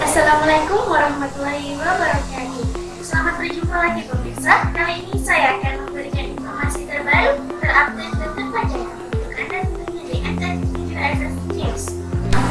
Assalamualaikum warahmatullahi wabarakatuh. Selamat berjumpa lagi pemirsa. Kali ini saya akan memberikan informasi terbaru, terupdate dan terpercaya untuk Anda tentunya di NTT News.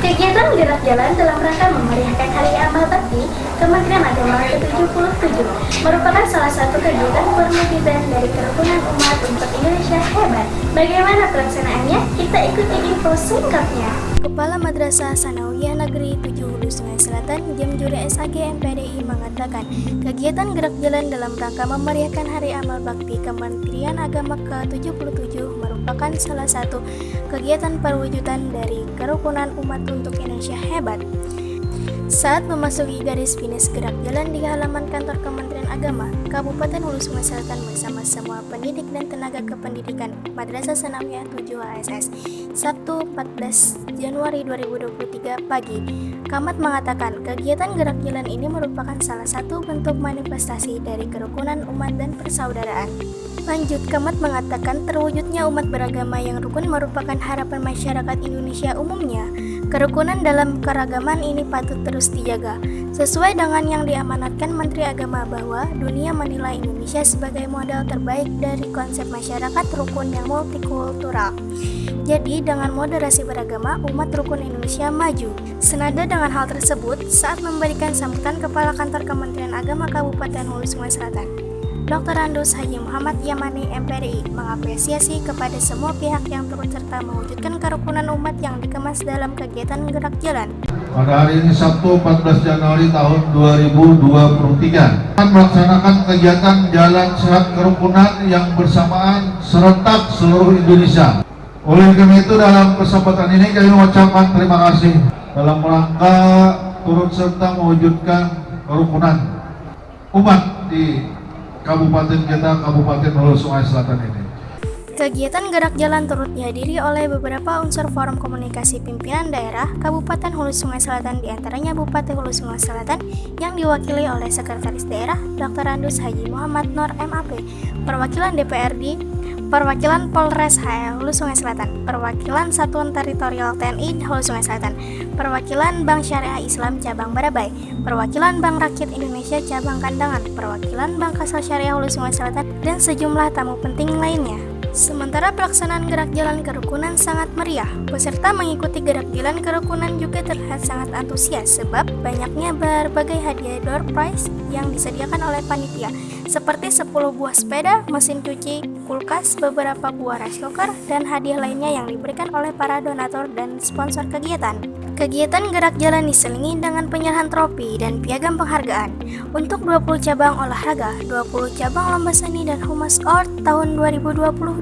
Kegiatan gerak jalan dalam rangka memeriahkan Hari Amal Bakti Kementerian Agama ke-77 merupakan salah satu kegiatan perwujudan dari kerukunan umat Indonesia hebat. Bagaimana pelaksanaannya? Kita ikuti info singkatnya. Kepala Madrasah Sanawiyah Negeri 7 Hulu Sungai Selatan, Jamjuri SAG MPDI mengatakan, kegiatan gerak jalan dalam rangka memeriahkan Hari Amal Bakti Kementerian Agama ke-77 merupakan salah satu kegiatan perwujudan dari kerukunan umat untuk Indonesia hebat. Saat memasuki garis finish gerak jalan di halaman kantor Kementerian Agama, Kabupaten Hulu Sungai Selatan bersama semua pendidik dan tenaga kependidikan Madrasah Sanawiyah 7 ASS, Sabtu 14 Januari 2023 pagi. Kamat mengatakan kegiatan gerak jalan ini merupakan salah satu bentuk manifestasi dari kerukunan umat dan persaudaraan. Lanjut, Kamat mengatakan terwujudnya umat beragama yang rukun merupakan harapan masyarakat Indonesia umumnya. Kerukunan dalam keragaman ini patut terus dijaga. Sesuai dengan yang diamanatkan Menteri Agama bahwa dunia menilai Indonesia sebagai modal terbaik dari konsep masyarakat rukun yang multikultural. Jadi dengan moderasi beragama, umat rukun Indonesia maju. Senada dengan hal tersebut, saat memberikan sambutan Kepala Kantor Kementerian Agama Kabupaten Hulu Sungai Selatan, Dr. Andus Haji Muhammad Yamani MPRI mengapresiasi kepada semua pihak yang turut serta mewujudkan kerukunan umat yang dikemas dalam kegiatan gerak jalan. Pada hari ini Sabtu 14 Januari tahun 2023 akan melaksanakan kegiatan Jalan Sehat Kerukunan yang bersamaan serentak seluruh Indonesia. Oleh karena itu dalam kesempatan ini kami mengucapkan terima kasih dalam rangka turut serta mewujudkan kerukunan umat di Kabupaten kita, Kabupaten Hulu Sungai Selatan ini. Kegiatan gerak jalan turut dihadiri oleh beberapa unsur forum komunikasi pimpinan daerah Kabupaten Hulu Sungai Selatan di antaranya Bupati Hulu Sungai Selatan yang diwakili oleh Sekretaris Daerah Dr. Andus Haji Muhammad Nur MAP, perwakilan DPRD, perwakilan Polres HL Hulu Sungai Selatan, perwakilan Satuan Teritorial TNI Hulu Sungai Selatan, perwakilan Bank Syariah Islam Cabang Barabai, perwakilan Bank Rakyat Indonesia Cabang Kandangan, perwakilan Bank Kasal Syariah Hulu Sungai Selatan, dan sejumlah tamu penting lainnya. Sementara pelaksanaan gerak jalan kerukunan sangat meriah, peserta mengikuti gerak jalan kerukunan juga terlihat sangat antusias sebab banyaknya berbagai hadiah door prize yang disediakan oleh panitia, seperti 10 buah sepeda, mesin cuci, kulkas, beberapa buah rice cooker, dan hadiah lainnya yang diberikan oleh para donatur dan sponsor kegiatan. Kegiatan gerak jalan diselingi dengan penyerahan trofi dan piagam penghargaan untuk 20 cabang olahraga, 20 cabang lomba seni dan humas art tahun 2022.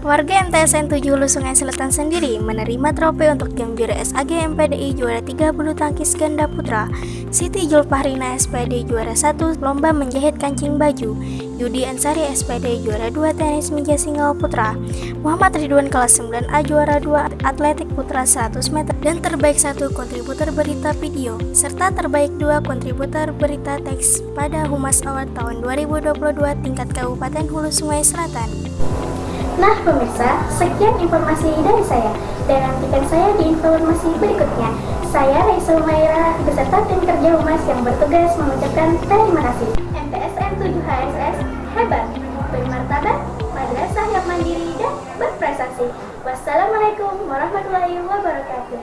Warga MTSN 7 Hulu Sungai Selatan sendiri menerima trofi untuk jam juara SAG MPDI juara 3 bulu tangkis ganda putra, Siti Julpahrina SPD juara 1 lomba menjahit kancing baju, Yudi Ansari SPD juara 2 tenis meja single putra, Muhammad Ridwan kelas 9A juara 2 atletik putra 100 meter dan terbaik satu kontributor berita video serta terbaik dua kontributor berita teks pada Humas Award tahun 2022 tingkat Kabupaten Hulu Sungai Selatan. Nah pemirsa, sekian informasi dari saya dan nantikan saya di informasi berikutnya. Saya Raisa Umaira beserta tim kerja Humas yang bertugas mengucapkan terima kasih. MTSN 7 HSS Wassalamualaikum warahmatullahi wabarakatuh.